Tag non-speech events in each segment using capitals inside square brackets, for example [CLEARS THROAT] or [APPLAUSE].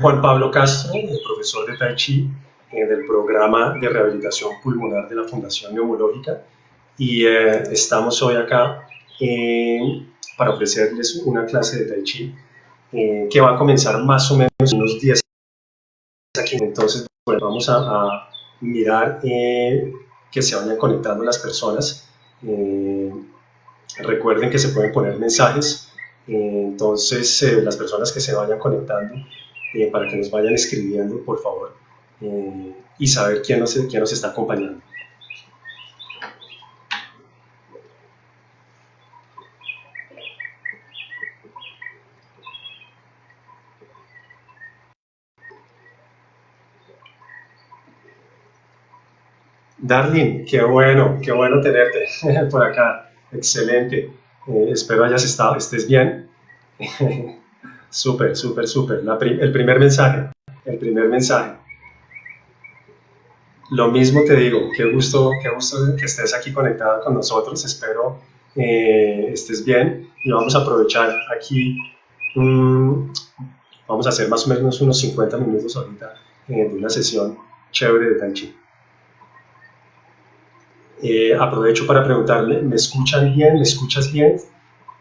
Juan Pablo Castro, el profesor de Tai Chi eh, del programa de rehabilitación pulmonar de la Fundación Neumológica y eh, estamos hoy acá eh, para ofrecerles una clase de Tai Chi que va a comenzar más o menos en unos 10 aquí. Entonces, bueno, vamos a, a mirar que se vayan conectando las personas. recuerden que se pueden poner mensajes, entonces las personas que se vayan conectando eh, para que nos vayan escribiendo, por favor, eh, y saber quién nos, quién nos está acompañando. Darlene, qué bueno, qué bueno tenerte [LAUGHS] por acá. Excelente. Eh, espero hayas estado, estés bien. [LAUGHS] Súper, súper, súper. el primer mensaje, el primer mensaje. Lo mismo te digo, qué gusto, qué gusto que estés aquí conectada con nosotros. Espero eh, estés bien y vamos a aprovechar aquí. vamos a hacer más o menos unos 50 minutos ahorita eh, de una sesión chévere de Tai. Eh, aprovecho para preguntarle, ¿me escuchan bien? ¿Me escuchas bien?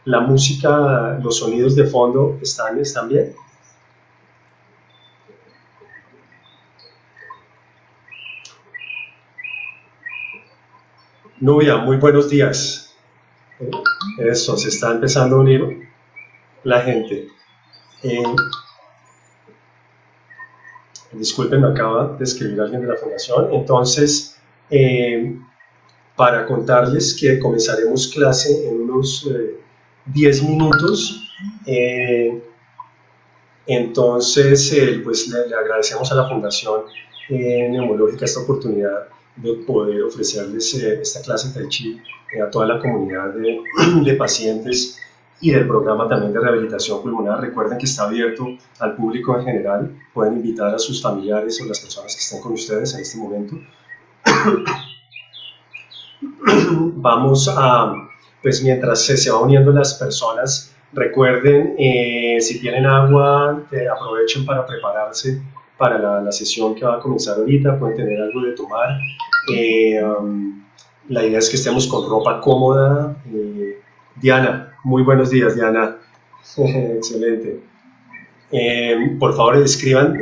La música, los sonidos de fondo están, están bien. Nubia, muy buenos días. Eso, se está empezando a unir la gente. disculpen, me acaba de escribir alguien de la fundación. Entonces, eh, para contarles que comenzaremos clase en unos eh, 10 minutos. Eh, entonces, eh, pues le, agradecemos a la Fundación eh, Neumológica esta oportunidad de poder ofrecerles esta clase de Tai Chi a toda la comunidad de, [CLEARS THROAT] de, pacientes y del programa también de rehabilitación pulmonar. Recuerden que está abierto al público en general, pueden invitar a sus familiares o las personas que estén con ustedes en este momento. [CLEARS THROAT] Vamos a pues mientras se, va uniendo las personas, recuerden, eh, si tienen agua, eh, aprovechen para prepararse para la, sesión que va a comenzar ahorita, pueden tener algo de tomar. Eh, um, la idea es que estemos con ropa cómoda. Diana, muy buenos días, Diana. [LAUGHS] Excelente. por favor, escriban,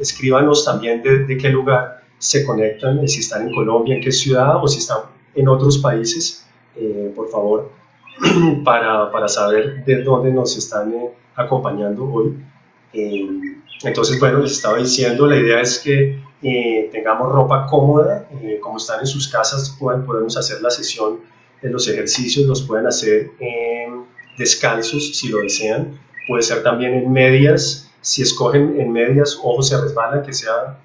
escríbanos también de, de, qué lugar se conectan, si están en Colombia, en qué ciudad o si están en otros países. Eh, por favor, [CLEARS THROAT] para, para, saber de dónde nos están eh, acompañando hoy. Eh, entonces, bueno, les estaba diciendo, la idea es que tengamos ropa cómoda, como están en sus casas, pueden, podemos hacer la sesión de los ejercicios, los pueden hacer descalzos si lo desean, puede ser también en medias, si escogen en medias, ojo se resbala, que sea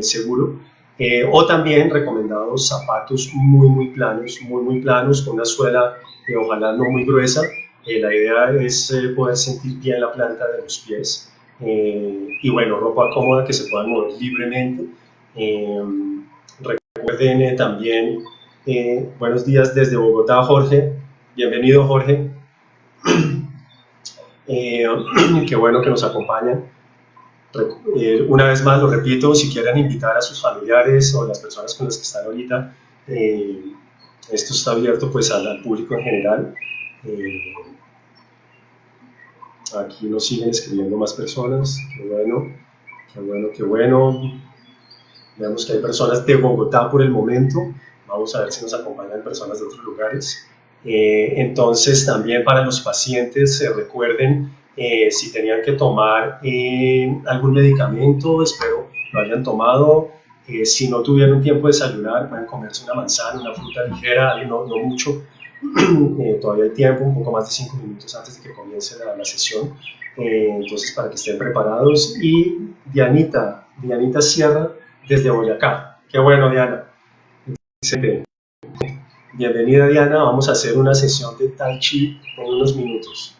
seguro, eh, o también recomendados zapatos muy muy planos, muy muy planos, con una suela eh, ojalá no muy gruesa. Eh, la idea es poder sentir bien la planta de los pies. y bueno, ropa cómoda que se pueda mover libremente. recuerden también, buenos días desde Bogotá, Jorge. Bienvenido, Jorge. [CLEARS THROAT] [CLEARS THROAT] qué bueno que nos acompañan. Eh, una vez más lo repito, si quieren invitar a sus familiares o las personas con las que están ahorita, eh, esto está abierto pues al, público en general. Eh, aquí nos siguen escribiendo más personas, qué bueno, qué bueno, qué bueno. Vemos que hay personas de Bogotá por el momento, vamos a ver si nos acompañan personas de otros lugares. entonces también para los pacientes, recuerden eh, si tenían que tomar eh, algún medicamento, espero lo hayan tomado. Eh, si no tuvieron tiempo de desayunar, pueden comerse una manzana, una fruta ligera, no, no mucho. [CLEARS THROAT] todavía hay tiempo, un poco más de 5 minutos antes de que comience la, la sesión. entonces, para que estén preparados. Y Dianita, Dianita Sierra desde Boyacá. Qué bueno, Diana. Bienvenida, Diana. Vamos a hacer una sesión de Tai Chi en unos minutos.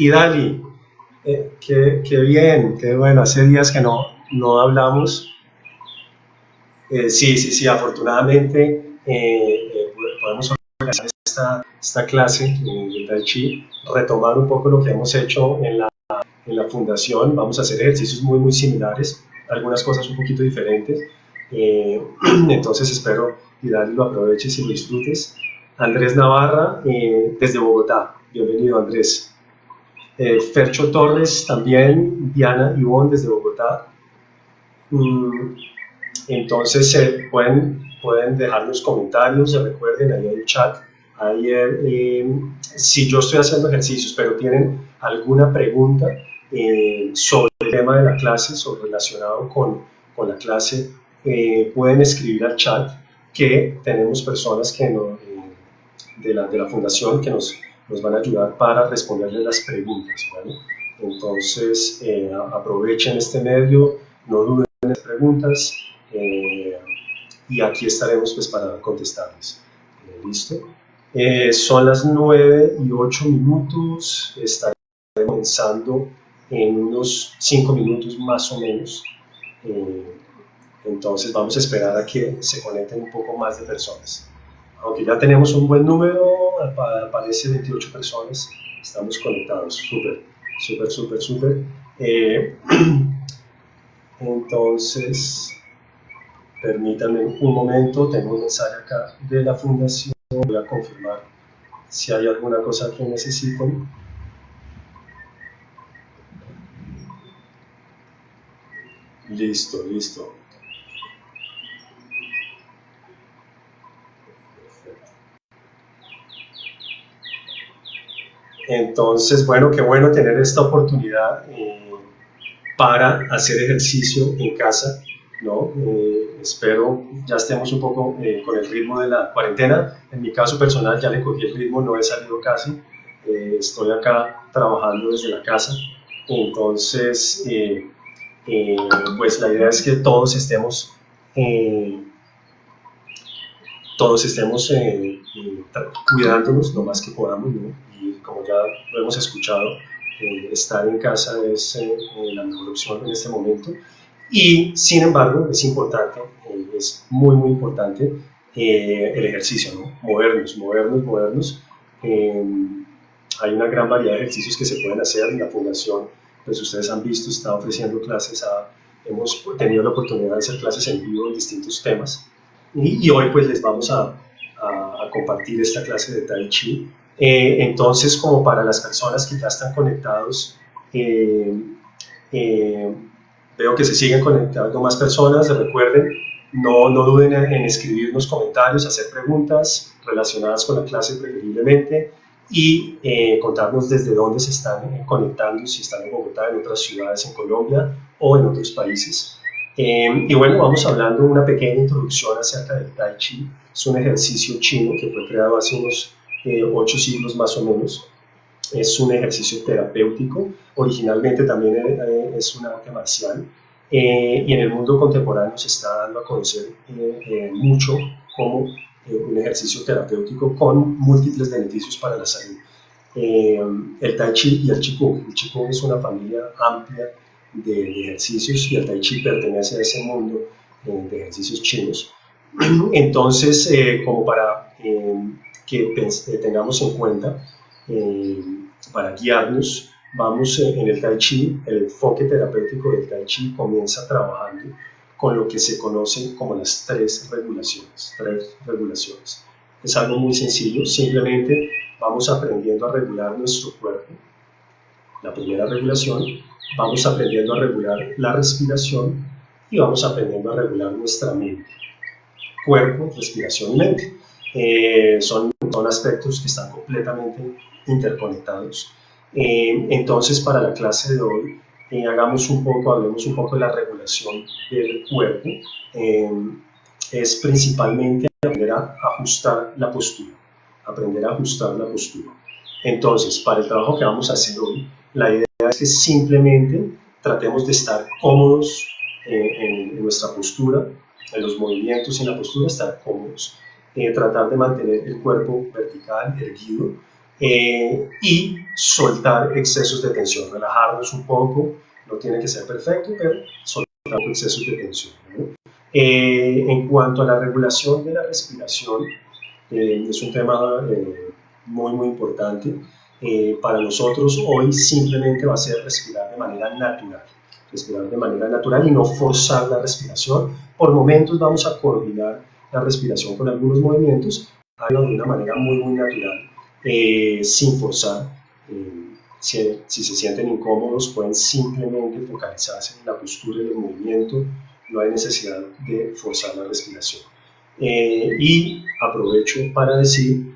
Y Dali, eh, qué, bien, qué bueno, hace días que no, no hablamos. Eh, sí, sí, sí, afortunadamente eh, podemos organizar esta, esta clase de Tai Chi, retomar un poco lo que hemos hecho en la, en la fundación, vamos a hacer ejercicios muy, muy similares, algunas cosas un poquito diferentes. Eh, [CLEARS THROAT] entonces espero y Dani lo aproveches y lo disfrutes. Andrés Navarra, eh, desde Bogotá. Bienvenido, Andrés. Eh, Fercho Torres, también. Diana Ivonne, desde Bogotá. Mm, entonces, eh, pueden, pueden dejar los comentarios, recuerden, ahí hay el chat. Ahí, si yo estoy haciendo ejercicios, pero tienen alguna pregunta sobre el tema de la clase, sobre relacionado con, con la clase, pueden escribir al chat que tenemos personas que de la, de la fundación que nos, nos van a ayudar para responderles las preguntas. Entonces, eh, aprovechen este medio, no duden en las preguntas eh, y aquí estaremos pues, para contestarles. Eh, ¿Listo? son las 9 y 8 minutos, estaremos comenzando en unos 5 minutos más o menos. entonces vamos a esperar a que se conecten un poco más de personas aunque ya tenemos un buen número, aparece 28 personas, estamos conectados, súper, súper, súper, súper. Eh, [CLEARS THROAT] entonces, permítanme un momento, tengo un mensaje acá de la fundación, voy a confirmar si hay alguna cosa que necesiten. Listo, listo. Entonces, bueno, qué bueno tener esta oportunidad eh, para hacer ejercicio en casa, ¿no? Eh, espero ya estemos un poco eh, con el ritmo de la cuarentena. En mi caso personal ya le cogí el ritmo, no he salido casi. estoy acá trabajando desde la casa. Entonces, pues la idea es que todos estemos todos estemos cuidándonos lo más que podamos, ¿no? Como ya lo hemos escuchado, eh, estar en casa es eh, eh, la mejor opción en este momento. Y sin embargo, es importante, es muy, muy importante el ejercicio, ¿no? movernos, movernos, movernos. hay una gran variedad de ejercicios que se pueden hacer en la fundación, pues ustedes han visto, está ofreciendo clases, hemos tenido la oportunidad de hacer clases en vivo en distintos temas. Y, hoy pues les vamos a, a, a compartir esta clase de Tai Chi eh, entonces, como para las personas que ya están conectados, eh, eh, veo que se siguen conectando más personas, recuerden, no, no duden en, escribirnos comentarios, hacer preguntas relacionadas con la clase preferiblemente y contarnos desde dónde se están conectando, si están en Bogotá, en otras ciudades en Colombia o en otros países. y bueno, vamos hablando una pequeña introducción acerca del Tai Chi. Es un ejercicio chino que fue creado hace unos eh, ocho siglos más o menos. Es un ejercicio terapéutico, originalmente también eh, es un arte marcial eh, y en el mundo contemporáneo se está dando a conocer mucho como un ejercicio terapéutico con múltiples beneficios para la salud. el Tai Chi y el Qigong. El Qigong es una familia amplia de, ejercicios y el Tai Chi pertenece a ese mundo de ejercicios chinos. [CLEARS THROAT] Entonces, como para que eh, tengamos en cuenta eh, para guiarnos. Vamos eh, en el Tai Chi, el enfoque terapéutico del Tai Chi comienza trabajando con lo que se conoce como las tres regulaciones. Tres regulaciones. Es algo muy sencillo, simplemente vamos aprendiendo a regular nuestro cuerpo. La primera regulación, vamos aprendiendo a regular la respiración y vamos aprendiendo a regular nuestra mente. Cuerpo, respiración mente. Eh, son, son aspectos que están completamente interconectados. Eh, entonces, para la clase de hoy, eh, hagamos un poco, hablemos un poco de la regulación del cuerpo. es principalmente aprender a ajustar la postura, aprender a ajustar la postura. Entonces, para el trabajo que vamos a hacer hoy, la idea es que simplemente tratemos de estar cómodos en, en nuestra postura, en los movimientos y en la postura, estar cómodos. Eh, tratar de mantener el cuerpo vertical, erguido, eh, y soltar excesos de tensión, relajarnos un poco, no tiene que ser perfecto, pero soltar excesos de tensión. Eh, en cuanto a la regulación de la respiración, es un tema muy, muy importante. eh, para nosotros hoy simplemente va a ser respirar de manera natural, respirar de manera natural y no forzar la respiración. Por momentos vamos a coordinar la respiración con algunos movimientos, de una manera muy, muy natural, eh, sin forzar. Eh, si, se sienten incómodos, pueden simplemente focalizarse en la postura y el movimiento, no hay necesidad de forzar la respiración. y aprovecho para decir,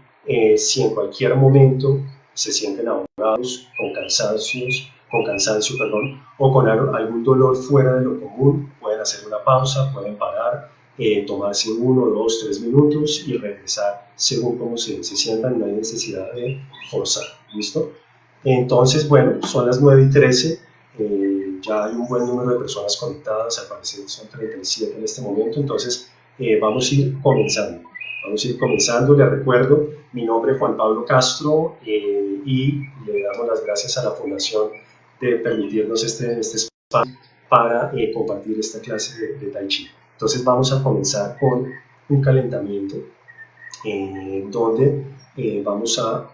si en cualquier momento se sienten ahogados, con cansancios, con cansancio, perdón, o con algún dolor fuera de lo común, pueden hacer una pausa, pueden parar, eh, tomarse uno, dos, tres minutos y regresar según cómo se, se sientan, no hay necesidad de forzar, ¿listo? Entonces, bueno, son las 9 y 13, eh, ya hay un buen número de personas conectadas, al parecer son 37 en este momento, entonces eh, vamos a ir comenzando. Vamos a ir comenzando, les recuerdo, mi nombre es Juan Pablo Castro eh, y le damos las gracias a la Fundación de permitirnos este, este espacio para eh, compartir esta clase de, Tai Chi. Entonces vamos a comenzar con un calentamiento eh, donde vamos a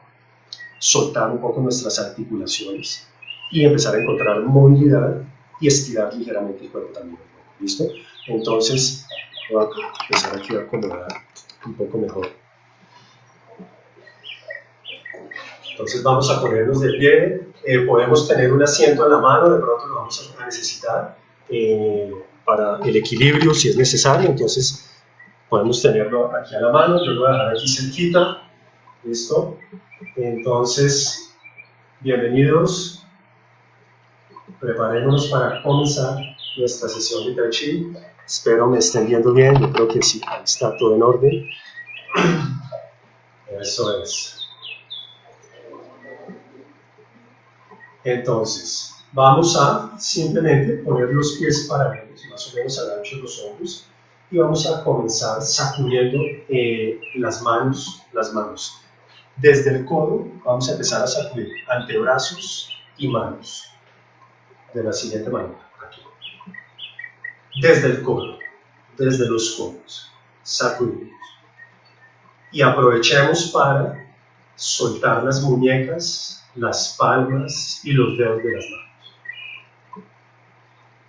soltar un poco nuestras articulaciones y empezar a encontrar movilidad y estirar ligeramente el cuerpo también. ¿Listo? Entonces voy a empezar aquí a acomodar un poco mejor. Entonces vamos a ponernos de pie, eh, podemos tener un asiento en la mano, de pronto lo vamos a necesitar eh, para el equilibrio si es necesario, entonces podemos tenerlo aquí a la mano, yo lo voy a dejar aquí cerquita, listo, entonces bienvenidos, preparémonos para comenzar nuestra sesión de Tai Chi, Espero me estén viendo bien, yo creo que sí, está todo en orden. Eso es. Entonces, vamos a simplemente poner los pies paralelos, más o menos al ancho de los hombros, y vamos a comenzar sacudiendo eh, las manos, las manos. Desde el codo vamos a empezar a sacudir antebrazos y manos de la siguiente manera desde el codo, desde los codos, sacudimos. Y aprovechemos para soltar las muñecas, las palmas y los dedos de las manos.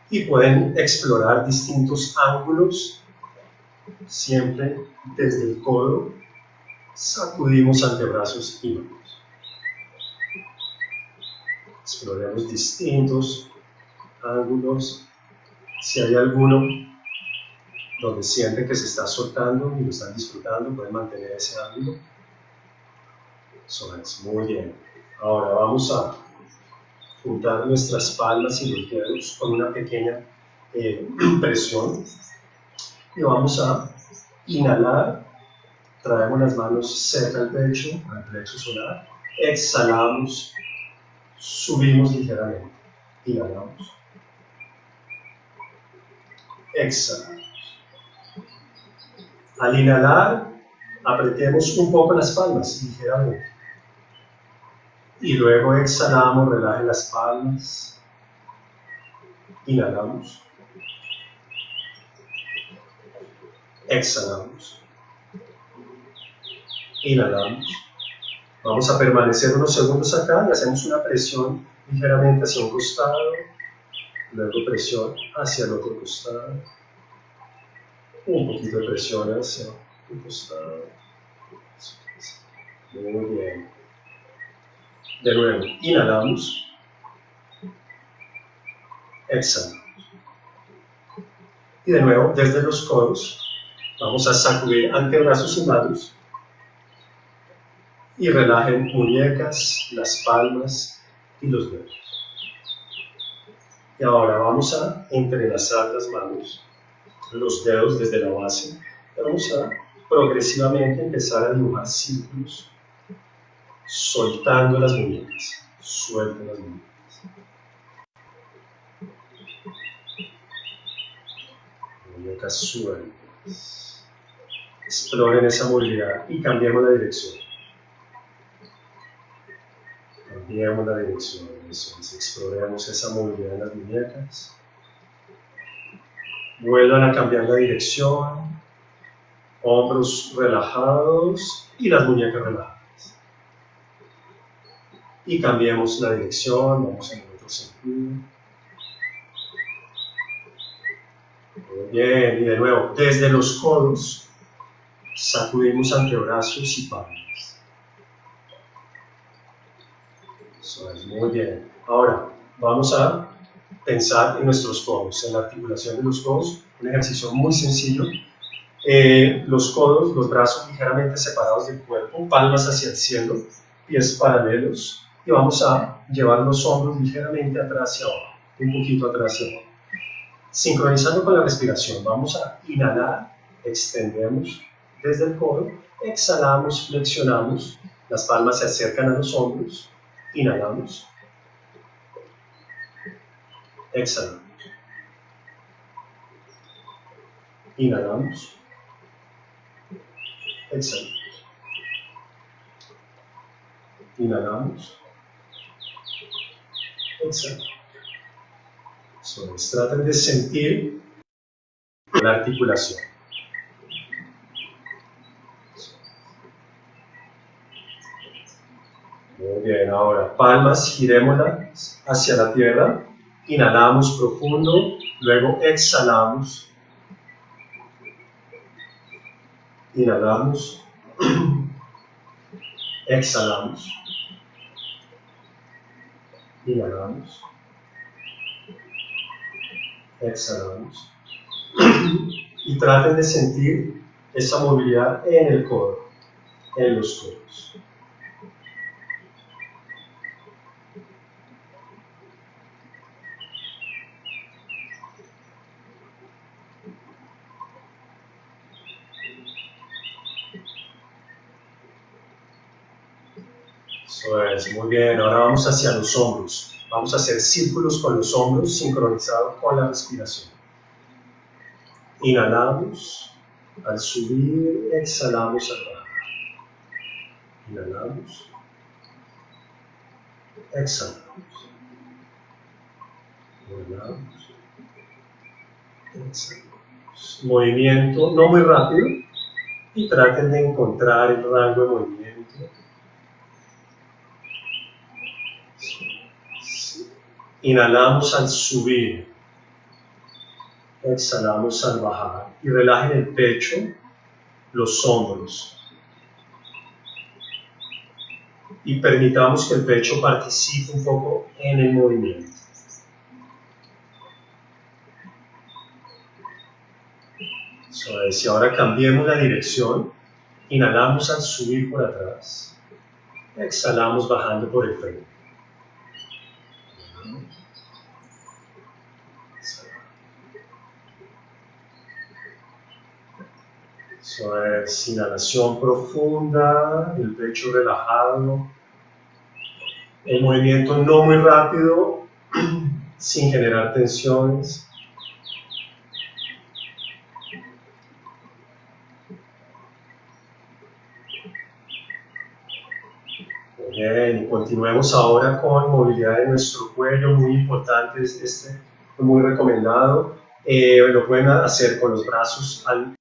Y pueden explorar distintos ángulos, siempre desde el codo, sacudimos antebrazos y manos. Exploremos distintos ángulos si hay alguno donde sienten que se está soltando y lo están disfrutando, pueden mantener ese ángulo. Eso es, muy bien. Ahora vamos a juntar nuestras palmas y los dedos con una pequeña eh, [CLEARS THROAT] presión y vamos a inhalar, traemos las manos cerca del pecho, al plexo solar, exhalamos, subimos ligeramente, inhalamos exhalamos. Al inhalar, apretemos un poco las palmas, ligeramente. Y luego exhalamos, relaje las palmas. Inhalamos. Exhalamos. Inhalamos. Vamos a permanecer unos segundos acá y hacemos una presión ligeramente hacia un costado luego presión hacia el otro costado, un poquito de presión hacia el costado, muy bien, de nuevo, inhalamos, exhalamos, y de nuevo, desde los codos, vamos a sacudir antebrazos y manos, y relajen muñecas, las palmas y los dedos. Y ahora vamos a entrelazar las manos, los dedos desde la base. Vamos a progresivamente empezar a dibujar círculos, soltando las muñecas. Suelten las muñecas. Muñecas sueltas. Exploren esa movilidad y cambiemos la dirección. Cambiemos la dirección exploremos esa movilidad en las muñecas. Vuelvan a cambiar la dirección, hombros relajados y las muñecas relajadas. Y cambiemos la dirección, vamos en el otro sentido. Muy bien, y de nuevo, desde los codos sacudimos antebrazos y palmas. Eso es muy bien. Ahora, vamos a pensar en nuestros codos, en la articulación de los codos, un ejercicio muy sencillo. Eh, los codos, los brazos ligeramente separados del cuerpo, palmas hacia el cielo, pies paralelos, y vamos a llevar los hombros ligeramente atrás hacia abajo, un poquito atrás hacia abajo. Sincronizando con la respiración, vamos a inhalar, extendemos desde el codo, exhalamos, flexionamos, las palmas se acercan a los hombros, inhalamos, exhalamos, inhalamos, exhalamos, inhalamos, exhalamos. traten de sentir la articulación. Muy bien, ahora palmas, girémoslas hacia la tierra, inhalamos profundo, luego exhalamos, inhalamos, [CLEARS THROAT] exhalamos, inhalamos, exhalamos, y traten de sentir esa movilidad en el codo, en los codos. Muy bien. Ahora vamos hacia los hombros. Vamos a hacer círculos con los hombros sincronizados con la respiración. Inhalamos. Al subir, exhalamos al bajar. Inhalamos. Exhalamos. Inhalamos. Exhalamos. Movimiento no muy rápido y traten de encontrar el rango de movimiento Inhalamos al subir. Exhalamos al bajar. Y relajen el pecho, los hombros. Y permitamos que el pecho participe un poco en el movimiento. y ahora cambiemos la dirección. Inhalamos al subir por atrás. Exhalamos bajando por el frente. Es inhalación profunda, el pecho relajado, el movimiento no muy rápido, [CLEARS THROAT] sin generar tensiones. Bien, continuemos ahora con movilidad de nuestro cuello, muy importante, este muy recomendado. Eh, lo pueden hacer con los brazos al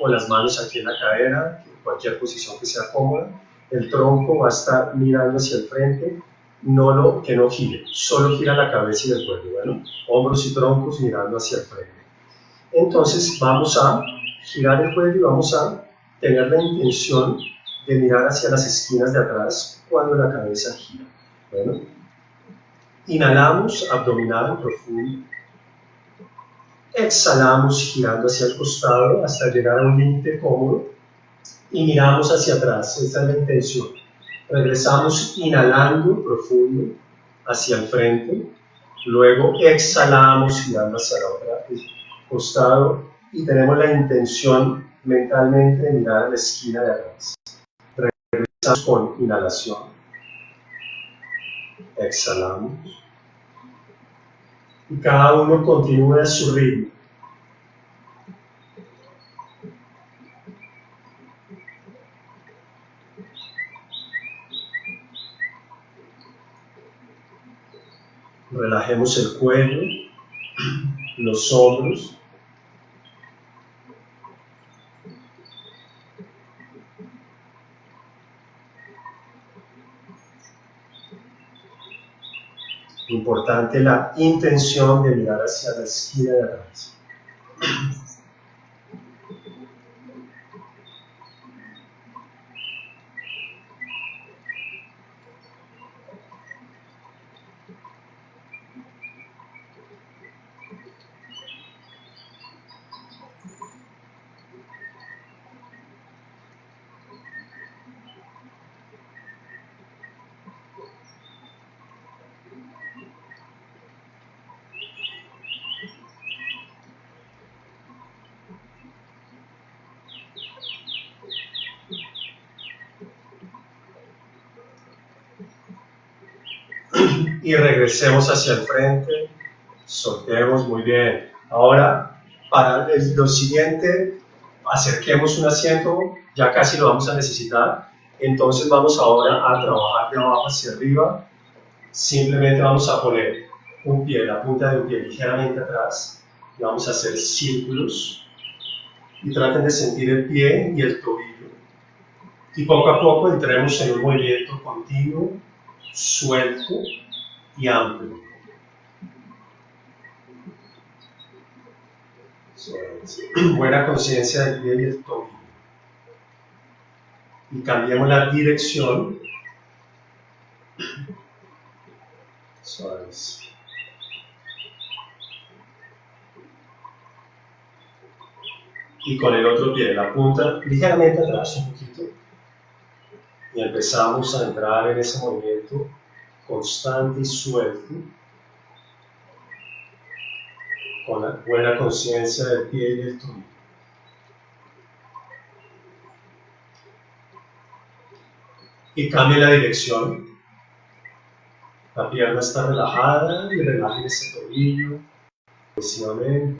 con las manos aquí en la cadera, en cualquier posición que sea cómoda. El tronco va a estar mirando hacia el frente, no lo, que no gire, solo gira la cabeza y el cuello, bueno, hombros y troncos mirando hacia el frente. Entonces vamos a girar el cuello y vamos a tener la intención de mirar hacia las esquinas de atrás cuando la cabeza gira. Bueno, inhalamos abdominal profundo, Exhalamos girando hacia el costado hasta llegar a un límite cómodo y miramos hacia atrás. Esta es la intención. Regresamos inhalando profundo hacia el frente. Luego exhalamos girando hacia el otro costado y tenemos la intención mentalmente de mirar a la esquina de atrás. Regresamos con inhalación. Exhalamos y cada uno continúe su ritmo. Relajemos el cuello, los hombros. Importante la intención de mirar hacia la esquina de atrás. Y regresemos hacia el frente, soltemos muy bien. Ahora, para lo siguiente, acerquemos un asiento, ya casi lo vamos a necesitar, entonces vamos ahora a trabajar de abajo hacia arriba, simplemente vamos a poner un pie, la punta de un pie ligeramente atrás, y vamos a hacer círculos, y traten de sentir el pie y el tobillo. Y poco a poco entremos en un movimiento continuo, suelto, y amplio. Buena conciencia del pie y el tobillo. Y cambiemos la dirección. Suaves. Y con el otro pie, la punta ligeramente atrás un poquito. Y empezamos a entrar en ese movimiento constante y suelto, con la buena conciencia del pie y del tobillo. Y cambie la dirección. La pierna está relajada y relaje ese tobillo progresivamente.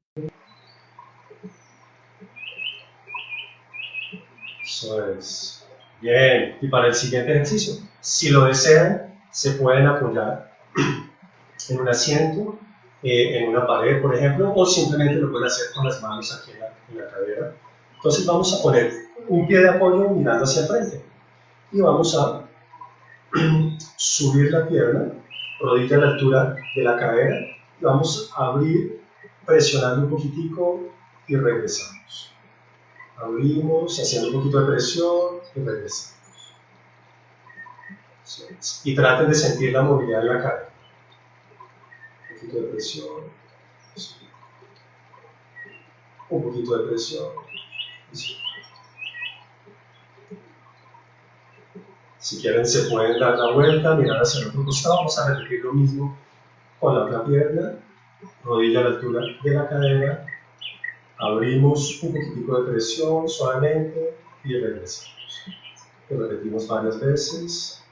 Eso es. Bien. Y para el siguiente ejercicio, si lo desean, se pueden apoyar [CLEARS THROAT] en un asiento, eh, en una pared, por ejemplo, o simplemente lo pueden hacer con las manos aquí en la, en la cadera. Entonces vamos a poner un pie de apoyo mirando hacia el frente y vamos a [CLEARS THROAT] subir la pierna, rodilla a la altura de la cadera y vamos a abrir presionando un poquitico y regresamos. Abrimos, haciendo un poquito de presión y regresamos. Y traten de sentir la movilidad en la cara. Un poquito de presión. Un poquito de presión. Si quieren se pueden dar la vuelta, mirar hacia el otro costado. Vamos a repetir lo mismo con la otra pierna. Rodilla a la altura de la cadera. Abrimos un poquitico de presión suavemente y regresamos. Lo repetimos varias veces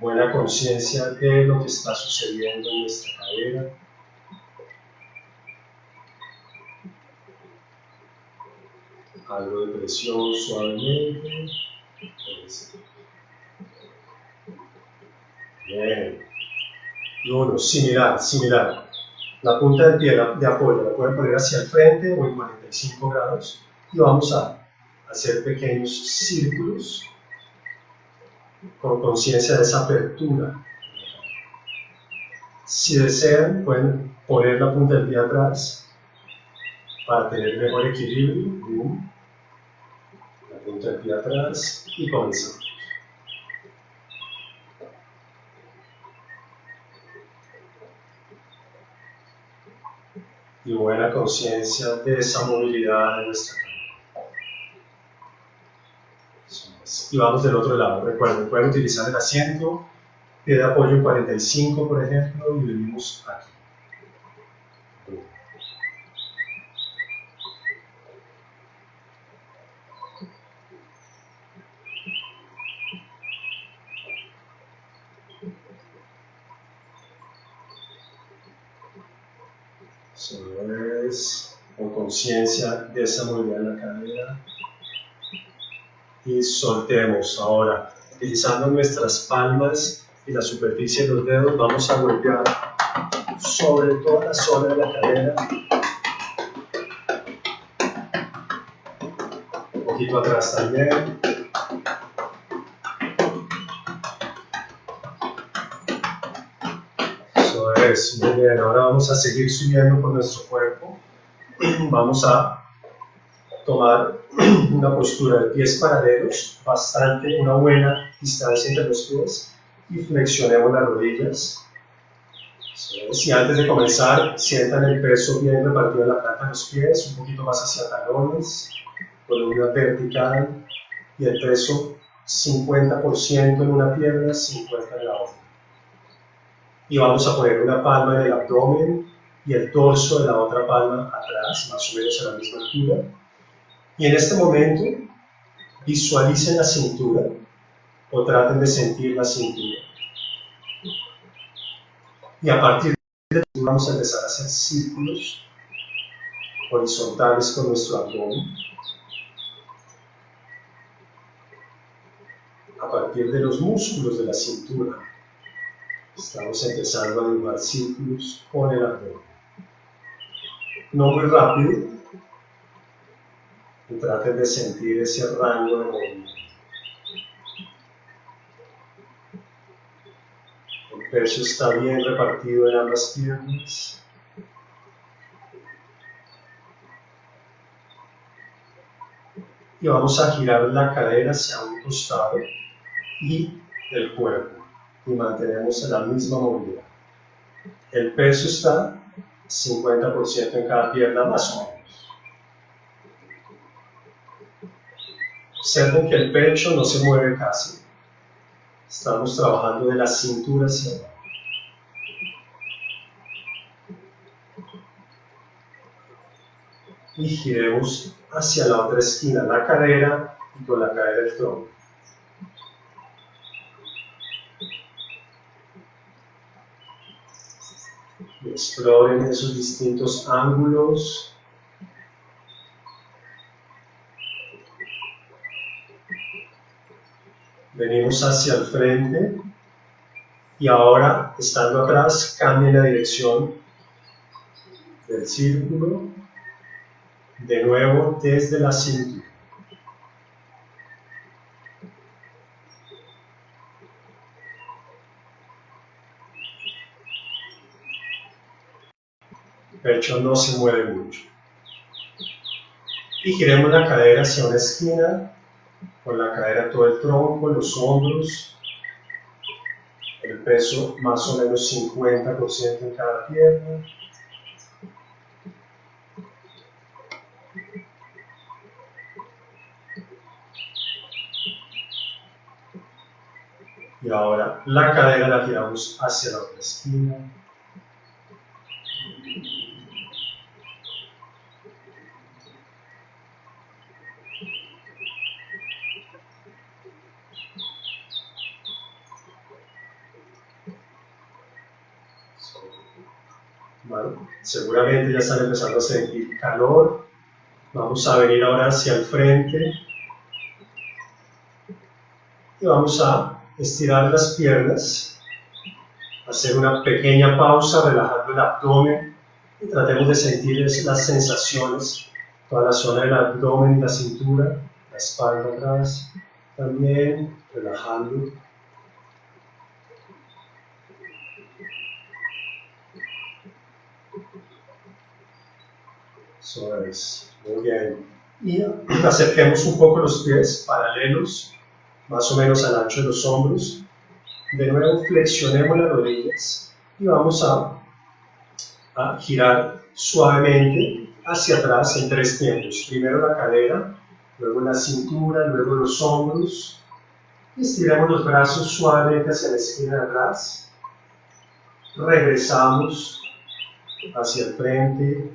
buena conciencia de lo que está sucediendo en nuestra cadera. Algo de presión suavemente. Bien. Y uno, similar, similar. La punta del pie de apoyo la pueden poner hacia el frente o en 45 grados y vamos a hacer pequeños círculos con conciencia de esa apertura. Si desean, pueden poner la punta del pie atrás para tener mejor equilibrio. La punta del pie atrás y comenzamos. Y buena conciencia de esa movilidad de nuestra y vamos del otro lado. Recuerden, pueden utilizar el asiento, pie de apoyo 45 por ejemplo, y venimos aquí. Eso es, con conciencia de esa movilidad en la cadera y soltemos. Ahora, utilizando nuestras palmas y la superficie de los dedos, vamos a golpear sobre toda la zona de la cadera. Un poquito atrás también. es, muy bien, ahora vamos a seguir subiendo por nuestro cuerpo. [CLEARS THROAT] Vamos a tomar [CLEARS THROAT] una postura de pies paralelos, bastante, una buena distancia entre los pies y flexionemos las rodillas. Si antes de comenzar sientan el peso bien repartido en la planta de los pies, un poquito más hacia talones, columna vertical y el peso 50% en una pierna, 50% en la otra. Y vamos a poner una palma en el abdomen y el torso de la otra palma atrás, más o menos a la misma altura. Y en este momento visualicen la cintura o traten de sentir la cintura. Y a partir de ahí vamos a empezar a hacer círculos horizontales con nuestro abdomen. A partir de los músculos de la cintura, estamos empezando a dibujar círculos con el abdomen. No muy rápido, y traten de sentir ese rango de movimiento. El peso está bien repartido en ambas piernas. Y vamos a girar la cadera hacia un costado y el cuerpo. Y mantenemos la misma movilidad. El peso está 50% en cada pierna más o menos. Observen que el pecho no se mueve casi. Estamos trabajando de la cintura hacia abajo. Y giremos hacia la otra esquina, la cadera y con la cadera el tronco. exploren esos distintos ángulos venimos hacia el frente y ahora, estando atrás, cambien la dirección del círculo, de nuevo desde la cintura. Pecho no se mueve mucho. Y giremos la cadera hacia una esquina con la cadera todo el tronco, los hombros, el peso más o menos 50% en cada pierna. Y ahora la cadera la tiramos hacia la otra esquina. Seguramente ya están empezando a sentir calor. Vamos a venir ahora hacia el frente. Y vamos a estirar las piernas, hacer una pequeña pausa, relajando el abdomen. Y tratemos de sentir las sensaciones, toda la zona del abdomen, la cintura, la espalda atrás, también relajando Eso es, muy bien. Y acerquemos un poco los pies paralelos, más o menos al ancho de los hombros. De nuevo flexionemos las rodillas y vamos a, a girar suavemente hacia atrás en tres tiempos. Primero la cadera, luego la cintura, luego los hombros. Estiramos los brazos suavemente hacia la esquina de atrás. Regresamos hacia el frente,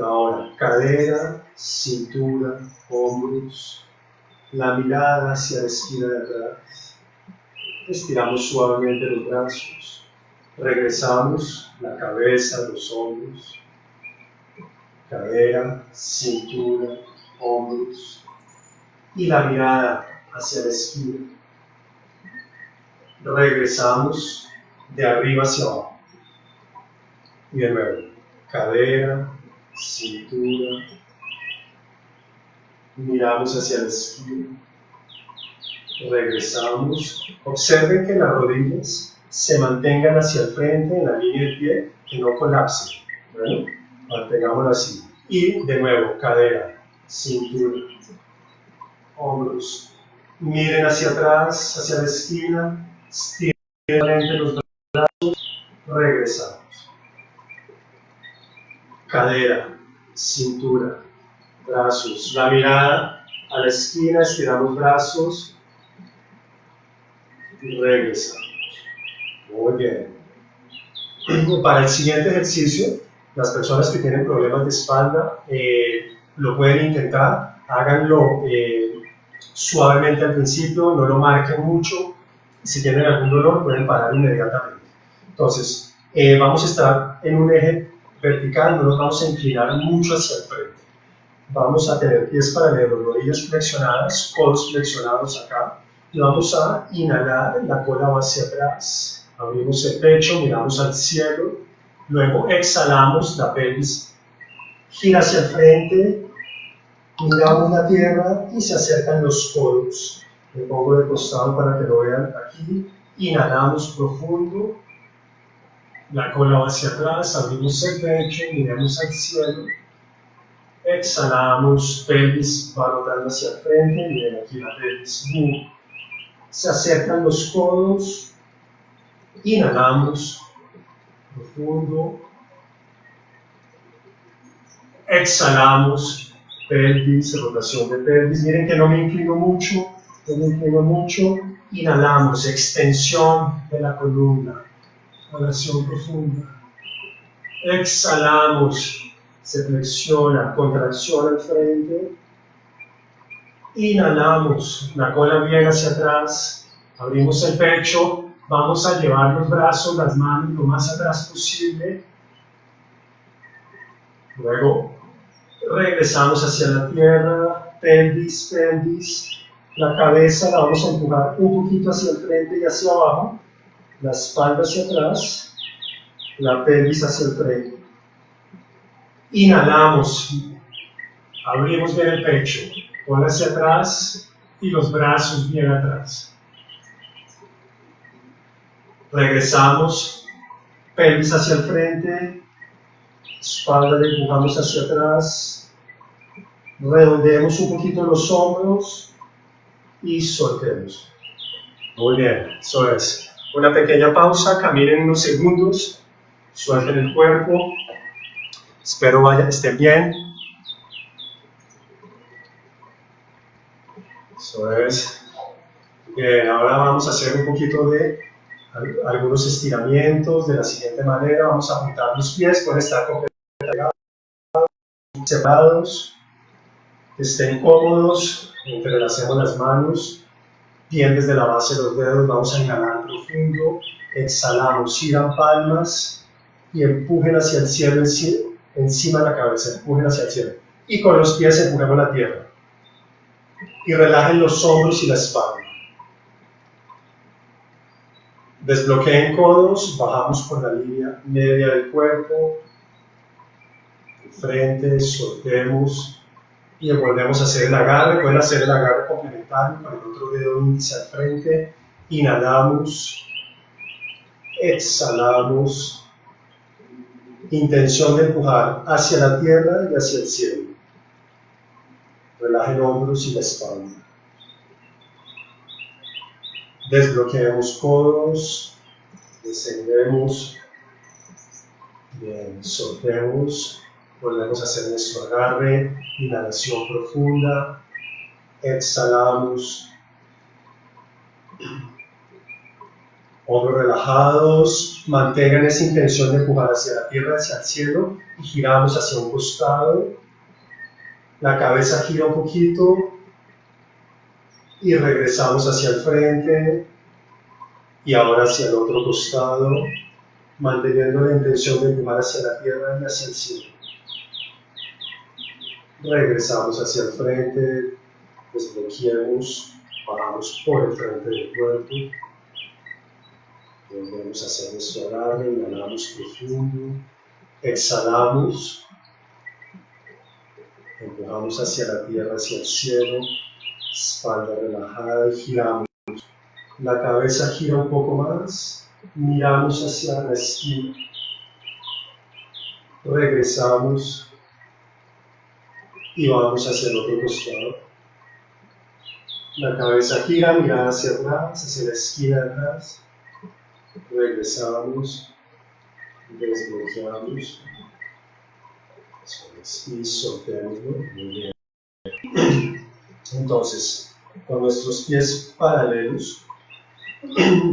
ahora, cadera, cintura, hombros, la mirada hacia la esquina de atrás. Estiramos suavemente los brazos. Regresamos la cabeza, los hombros, cadera, cintura, hombros y la mirada hacia la esquina. Regresamos de arriba hacia abajo. Y de nuevo, cadera, cintura, miramos hacia la esquina, regresamos, observen que las rodillas se mantengan hacia el frente en la línea del pie, que no colapse. Bueno, mantengámoslo así. Y de nuevo, cadera, cintura, hombros. Miren hacia atrás, hacia la esquina, estiren los brazos, regresamos. Cadera, cintura, brazos. La mirada a la esquina, estiramos brazos y regresamos. Muy bien. Para el siguiente ejercicio, las personas que tienen problemas de espalda eh, lo pueden intentar, háganlo eh, suavemente al principio, no lo marquen mucho, si tienen algún dolor pueden parar inmediatamente. Entonces, eh, vamos a estar en un eje vertical, no nos vamos a inclinar mucho hacia el frente. Vamos a tener pies paralelos, rodillas flexionadas, codos flexionados acá, y vamos a inhalar, la cola va hacia atrás, abrimos el pecho, miramos al cielo, luego exhalamos, la pelvis gira hacia el frente, miramos la tierra y se acercan los codos. Me pongo de costado para que lo vean aquí, inhalamos profundo, la cola va hacia atrás, abrimos el pecho, miramos al cielo, exhalamos, pelvis va rotando hacia frente, miren aquí la pelvis, se acercan los codos, inhalamos, profundo, exhalamos, pelvis, rotación de pelvis, miren que no me inclino mucho, no me inclino mucho, inhalamos, extensión de la columna, rotación profunda, exhalamos, se flexiona, contracción al frente, inhalamos, la cola viene hacia atrás, abrimos el pecho, vamos a llevar los brazos, las manos lo más atrás posible, luego regresamos hacia la tierra, pelvis, pelvis, la cabeza la vamos a empujar un poquito hacia el frente y hacia abajo, la espalda hacia atrás, la pelvis hacia el frente. Inhalamos, abrimos bien el pecho, cola hacia atrás y los brazos bien atrás. Regresamos, pelvis hacia el frente, espalda le empujamos hacia atrás, redondeemos un poquito los hombros y soltemos. Muy bien, eso es. Una pequeña pausa, caminen unos segundos, suelten el cuerpo, espero vaya, estén bien, Eso es. Bien, ahora vamos a hacer un poquito de algunos estiramientos de la siguiente manera. Vamos a juntar los pies, pueden estar completamente separados, estén cómodos, entrelacemos las manos, bien desde la base de los dedos, vamos a inhalar profundo, exhalamos, giran palmas y empujen hacia el cielo encima de la cabeza, empujen hacia el cielo. Y con los pies empujemos la tierra y relajen los hombros y la espalda. Desbloqueen codos, bajamos por la línea media del cuerpo, frente, soltemos y volvemos a hacer el agarre. Pueden hacer el agarre complementario con el otro dedo índice al frente. Inhalamos, exhalamos. Intención de empujar hacia la tierra y hacia el cielo. Relajen hombros y la espalda. Desbloqueamos codos, descendemos, bien, soltemos, volvemos a hacer nuestro agarre, inhalación profunda, exhalamos, hombros relajados, mantengan esa intención de empujar hacia la tierra, hacia el cielo y giramos hacia un costado, la cabeza gira un poquito y regresamos hacia el frente y ahora hacia el otro costado, manteniendo la intención de empujar hacia la tierra y hacia el cielo. Regresamos hacia el frente, desbloqueamos, bajamos por el frente del cuerpo. Volvemos a hacer nuestro agarre, inhalamos profundo, exhalamos Empujamos hacia la tierra, hacia el cielo, espalda relajada y giramos. La cabeza gira un poco más miramos hacia la esquina, regresamos y vamos hacia el otro costado. La cabeza gira, mirada hacia atrás, hacia la esquina atrás. Regresamos, desbloqueamos y soltemos. Muy bien. Entonces, con nuestros pies paralelos,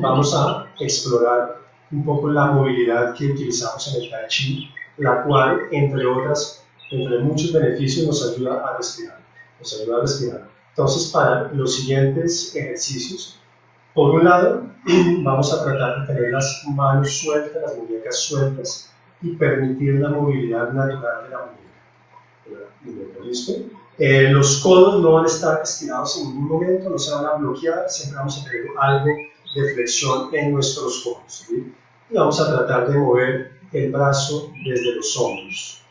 vamos a explorar un poco la movilidad que utilizamos en el Tai Chi, la cual, entre otras, entre muchos beneficios, nos ayuda a respirar. Nos ayuda a respirar. Entonces, para los siguientes ejercicios, por un lado, [CLEARS THROAT] vamos a tratar de tener las manos sueltas, las muñecas sueltas y permitir la movilidad natural de la muñeca. ¿Listo? Eh, los codos no van a estar estirados en ningún momento, no se van a bloquear, siempre vamos a tener algo de flexión en nuestros codos. Y vamos a tratar de mover el brazo desde los hombros,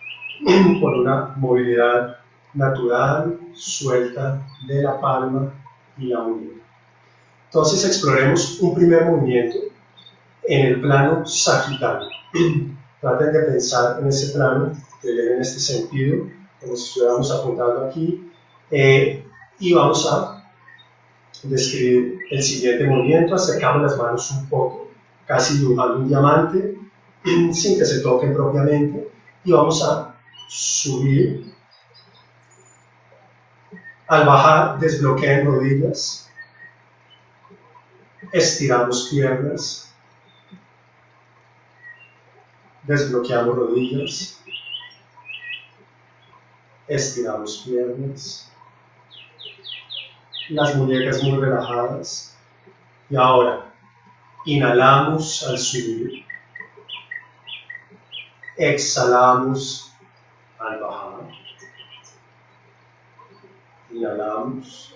con una movilidad natural, suelta de la palma y la muñeca. Entonces exploremos un primer movimiento en el plano sagital. [CLEARS THROAT] Traten de pensar en ese plano, en este sentido, como si estuviéramos apuntando aquí, eh, y vamos a describir el siguiente movimiento, acercamos las manos un poco, casi dibujando un diamante, [CLEARS THROAT] sin que se toquen propiamente, y vamos a subir. Al bajar, desbloqueen rodillas, estiramos piernas, desbloqueamos rodillas, estiramos piernas, las muñecas muy relajadas. Y ahora, inhalamos al subir, exhalamos al bajar. Inhalamos.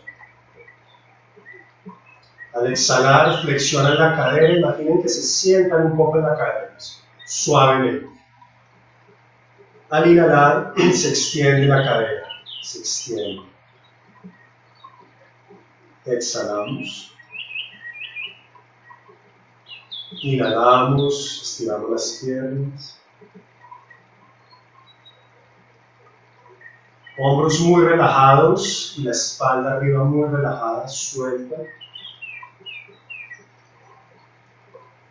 Al exhalar, flexionan la cadera. Imaginen que se sientan un poco en la cadera, suavemente. Al inhalar, se extiende la cadera, se extiende. Exhalamos. Inhalamos, estiramos las piernas. Hombros muy relajados y la espalda arriba muy relajada, suelta.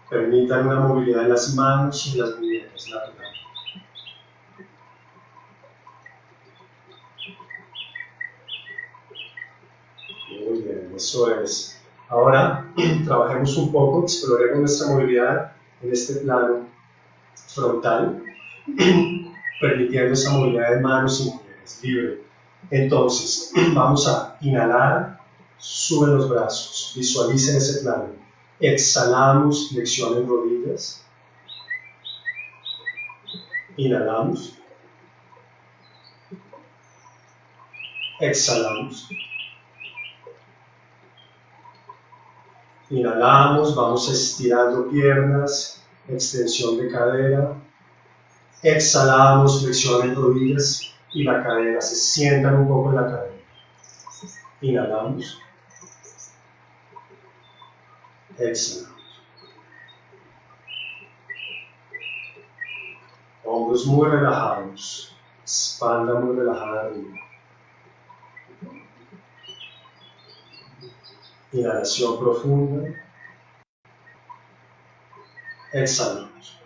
Permitan una movilidad en las manos y las muñecas natural. Muy bien, eso es. Ahora trabajemos un poco, exploremos nuestra movilidad en este plano frontal, [CLEARS THROAT] permitiendo esa movilidad de manos y libre. Entonces, [CLEARS THROAT] vamos a inhalar, suben los brazos, visualicen ese plano. Exhalamos, flexionen rodillas. Inhalamos. Exhalamos. Inhalamos, vamos estirando piernas, extensión de cadera. Exhalamos, flexionen rodillas y la cadera, se sientan un poco en la cadera. Inhalamos. Exhalamos. Hombros muy relajados, espalda muy relajada Inhalación profunda. Exhalamos.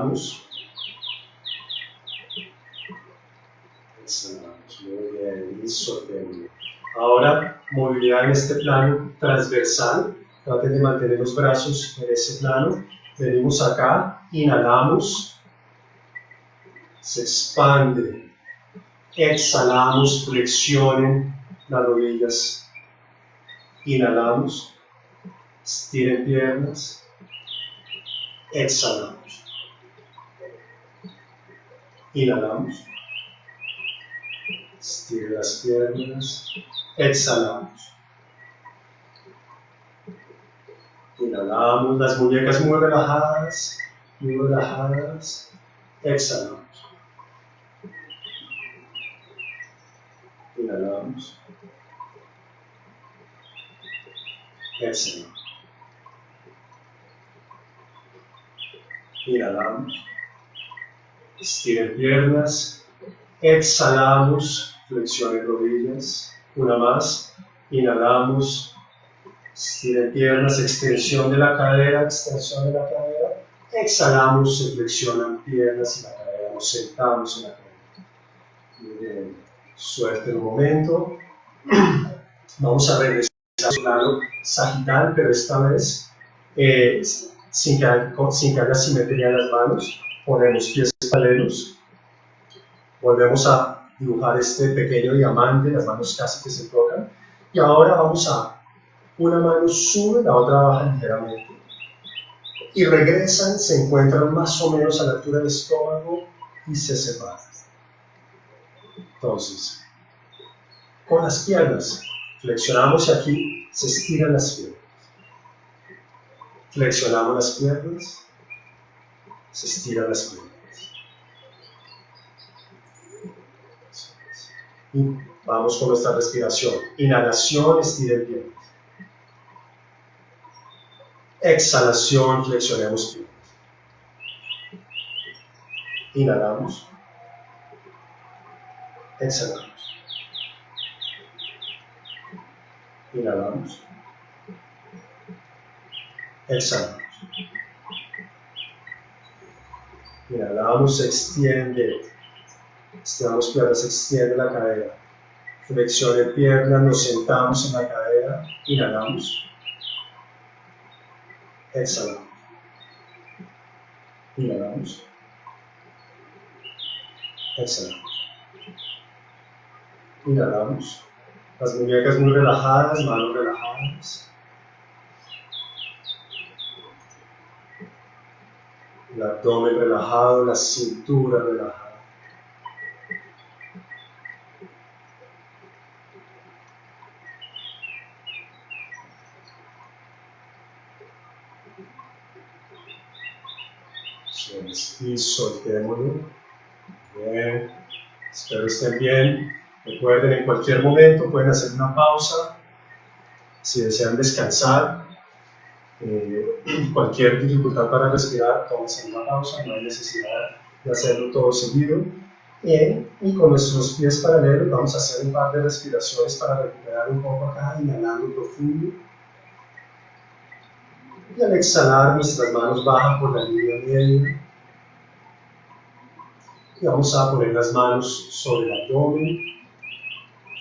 Exhalamos. Muy bien. Y soltemos. Ahora, movilidad en este plano transversal. Traten de mantener los brazos en ese plano. Venimos acá, inhalamos, se expande, exhalamos, flexionen las rodillas, inhalamos, estiren piernas, exhalamos. Inhalamos. Estira las piernas. Exhalamos. Inhalamos las muñecas muy relajadas, muy relajadas. Exhalamos. Inhalamos. Exhalamos. Inhalamos. Estiren piernas. Exhalamos. Flexionen rodillas. Una más. Inhalamos. Estiren piernas. Extensión de la cadera. Extensión de la cadera. Exhalamos. Se flexionan piernas y la cadera. Nos sentamos en la cadera. Suerte un momento. [CLEARS THROAT] Vamos a regresar al plano sagital, pero esta vez eh, sin, que sin que haya simetría en las manos. Ponemos pies Volvemos a dibujar este pequeño diamante, las manos casi que se tocan. Y ahora vamos a, una mano sube, la otra baja ligeramente. Y regresan, se encuentran más o menos a la altura del estómago y se separan. Entonces, con las piernas, flexionamos y aquí se estiran las piernas. Flexionamos las piernas, se estiran las piernas. Y vamos con nuestra respiración. Inhalación, estiren piernas. Exhalación, flexionemos piernas. Inhalamos. Exhalamos. Inhalamos. Exhalamos. Inhalamos, extiende. Estiramos piernas, extiende la cadera. Flexione piernas, nos sentamos en la cadera. Inhalamos. Exhalamos. Inhalamos. Exhalamos. Inhalamos. Las muñecas muy relajadas, manos relajadas. El abdomen relajado, la cintura relajada. Y soltémoslo. Bien. Espero estén bien. Recuerden, en cualquier momento pueden hacer una pausa. Si desean descansar, eh, [CLEARS THROAT] cualquier dificultad para respirar, tómense una pausa, no hay necesidad de hacerlo todo seguido. y con nuestros pies paralelos vamos a hacer un par de respiraciones para recuperar un poco acá, inhalando profundo. Y al exhalar, nuestras manos bajan por la línea media. Y vamos a poner las manos sobre el abdomen,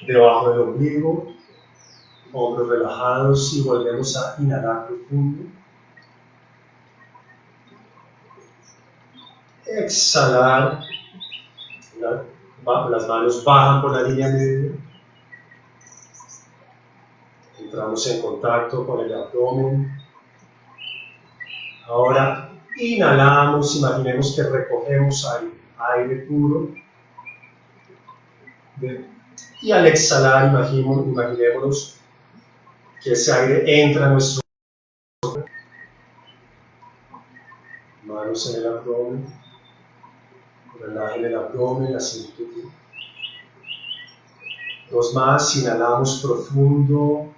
debajo del ombligo, hombros relajados y volvemos a inhalar profundo. Exhalar, las manos bajan por la línea media. Entramos en contacto con el abdomen. Ahora inhalamos, imaginemos que recogemos aire, aire puro. Y al exhalar, imaginémonos que ese aire entra a nuestro manos en el abdomen, relajen el abdomen, la cintura. Dos más, inhalamos profundo,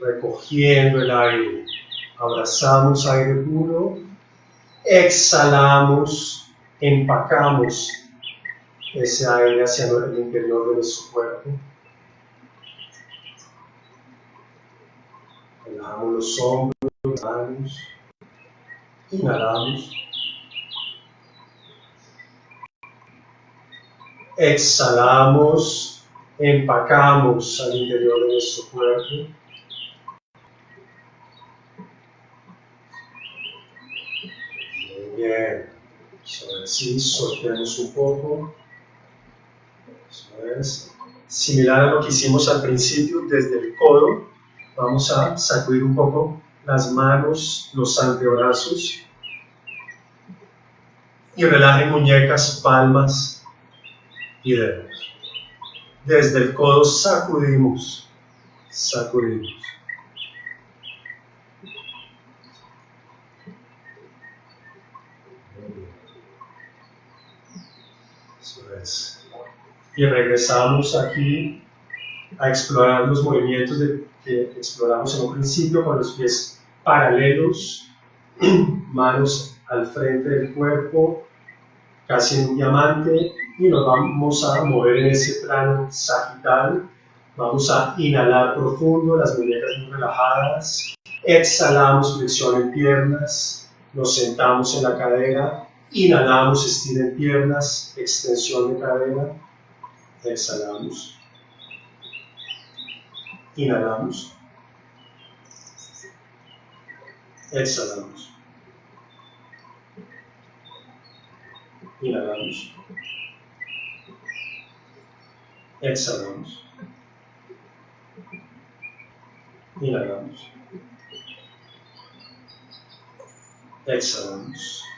recogiendo el aire. Abrazamos aire puro, exhalamos, empacamos ese aire hacia el interior de nuestro cuerpo. Relajamos los hombros, manos. Inhalamos. Exhalamos, empacamos al interior de nuestro cuerpo. Muy bien. Así, soltemos un poco. Eso es. Similar a lo que hicimos al principio, desde el codo Vamos a sacudir un poco las manos, los antebrazos. Y relajen muñecas, palmas y dedos. Desde el codo sacudimos, sacudimos. Y regresamos aquí a explorar los movimientos que exploramos en un principio con los pies paralelos, [CLEARS THROAT] manos al frente del cuerpo, casi en un diamante, y nos vamos a mover en ese plano sagital. Vamos a inhalar profundo, las muñecas muy relajadas. Exhalamos, flexión en piernas. Nos sentamos en la cadera. Inhalamos, estiren piernas, extensión de cadera. Exhalamos. Inhalamos. Exhalamos. Inhalamos. Exhalamos. Inhalamos. Exhalamos.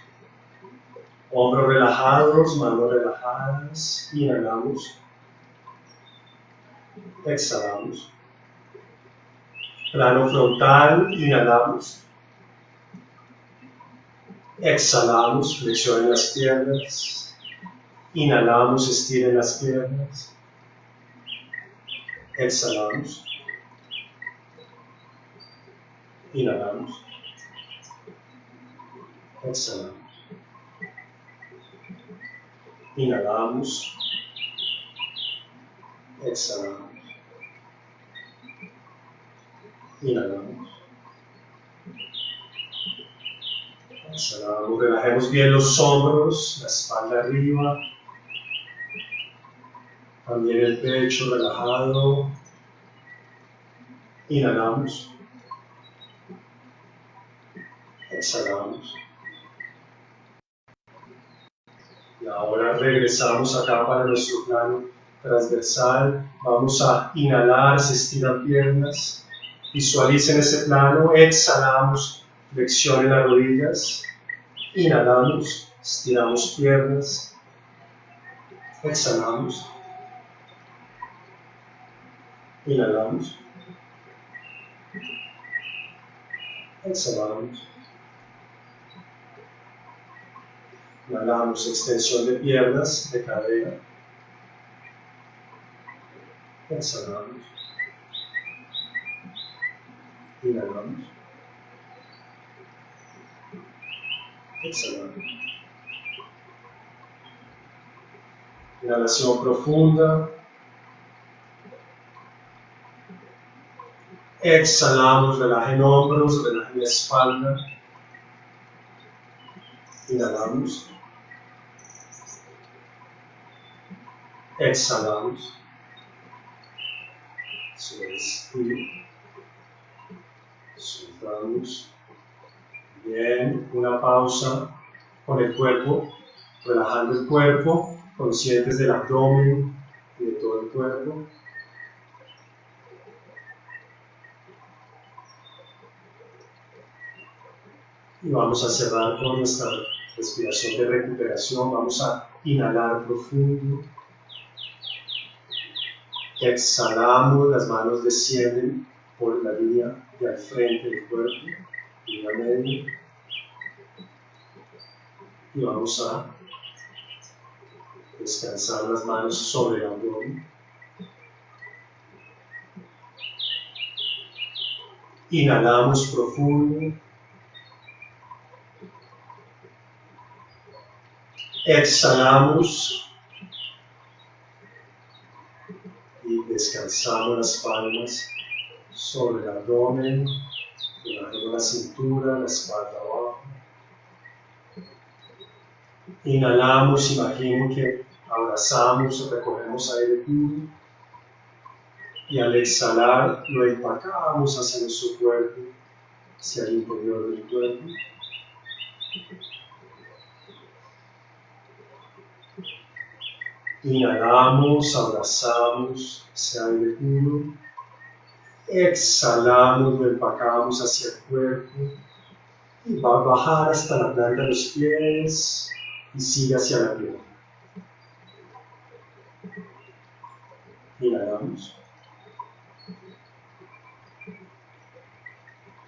Hombros relajados, manos relajadas. Inhalamos. Exhalamos. Plano frontal, inhalamos. Exhalamos, flexionen las piernas. Inhalamos, estiren las piernas. Exhalamos. Inhalamos. Exhalamos. Inhalamos. Exhalamos. Inhalamos. Exhalamos. Relajemos bien los hombros, la espalda arriba. También el pecho relajado. Inhalamos. Exhalamos. Y ahora regresamos acá para nuestro plano transversal. Vamos a inhalar, se estiran piernas. Visualicen ese plano. Exhalamos, flexionen las rodillas. Inhalamos, estiramos piernas. Exhalamos. Inhalamos. Exhalamos. Inhalamos, extensión de piernas, de cadera. Exhalamos. Inhalamos. Exhalamos. Inhalación profunda. Exhalamos, relajen hombros, relajen espalda. Inhalamos. Exhalamos. Respiro. Soltamos. Bien, una pausa con el cuerpo, relajando el cuerpo, conscientes del abdomen y de todo el cuerpo. Y vamos a cerrar con nuestra respiración de recuperación. Vamos a inhalar profundo. Exhalamos, las manos descienden por la línea de al frente del cuerpo, línea media. Y vamos a descansar las manos sobre el abdomen. Inhalamos profundo. Exhalamos y descansamos las palmas sobre el abdomen, relajando la cintura, la espalda abajo. Inhalamos, imaginen que abrazamos o recogemos aire puro y al exhalar lo empacamos hacia nuestro cuerpo, hacia el interior del cuerpo. Inhalamos, abrazamos ese aire puro. Exhalamos, lo empacamos hacia el cuerpo. Y va a bajar hasta la planta de los pies y sigue hacia la pierna. Inhalamos.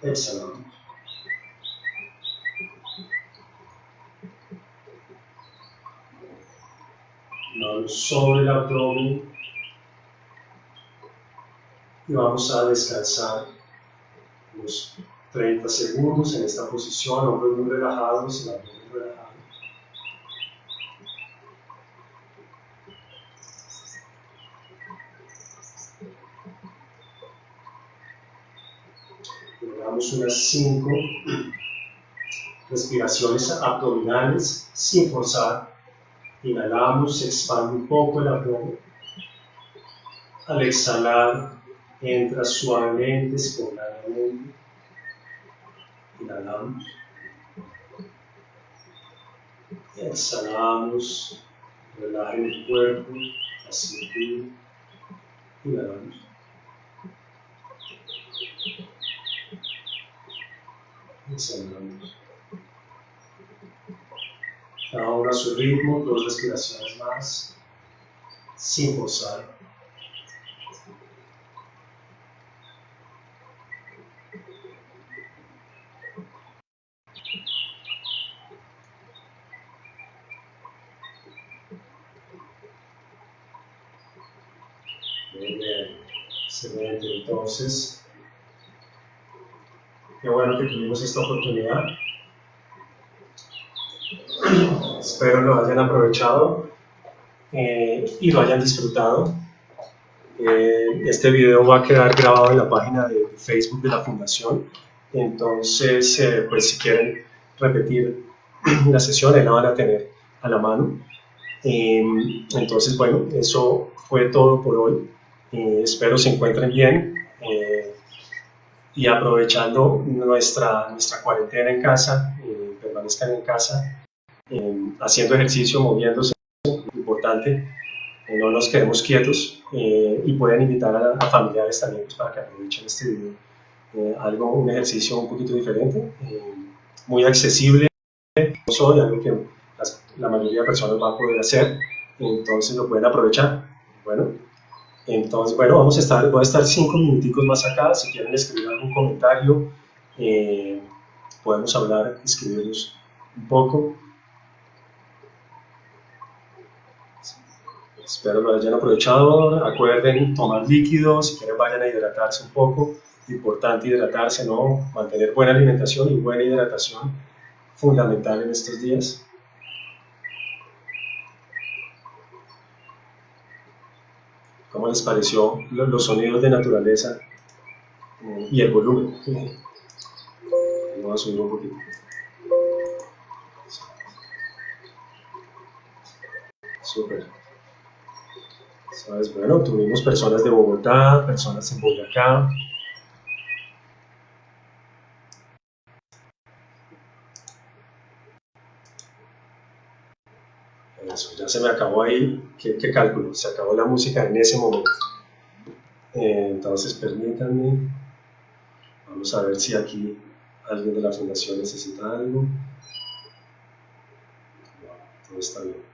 Exhalamos. Sobre el abdomen. y vamos a descansar unos 30 segundos en esta posición, hombros muy relajados, el abdomen relajado. Damos unas 5 respiraciones abdominales sin forzar. Inhalamos, se expande un poco el abdomen. Al exhalar, entra suavemente, espontáneamente. Inhalamos. Exhalamos, relajen el cuerpo, la cintura. Inhalamos. Exhalamos. Ahora su ritmo, dos respiraciones más, sin forzar. Muy bien, excelente. Entonces, qué bueno que tuvimos esta oportunidad. Espero lo hayan aprovechado eh, y lo hayan disfrutado. Eh, este video va a quedar grabado en la página de Facebook de la Fundación. Entonces, eh, pues si quieren repetir [CLEARS THROAT] la sesión, ahí la van a tener a la mano. entonces, bueno, eso fue todo por hoy. espero se encuentren bien y aprovechando nuestra, nuestra cuarentena en casa, permanezcan en casa haciendo ejercicio, moviéndose, importante, eh, no nos quedemos quietos eh, y pueden invitar a, familiares también pues, para que aprovechen este video. Eh, algo, un ejercicio un poquito diferente, muy accesible, soy algo que la mayoría de personas va a poder hacer, entonces lo pueden aprovechar. Bueno, entonces, bueno, vamos a estar, voy a estar cinco minuticos más acá, si quieren escribir algún comentario, podemos hablar, escribirnos un poco. Espero lo hayan aprovechado. Acuerden tomar líquidos, si quieren vayan a hidratarse un poco. Importante hidratarse, ¿no? Mantener buena alimentación y buena hidratación, fundamental en estos días. ¿Cómo les pareció los sonidos de naturaleza eh, y el volumen? Vamos a subir un poquito. Súper. ¿Sabes? Bueno, tuvimos personas de Bogotá, personas en Boyacá. Eso, ya se me acabó ahí. ¿Qué, cálculo? Se acabó la música en ese momento. Eh, entonces, permítanme. Vamos a ver si aquí alguien de la fundación necesita algo. todo está bien.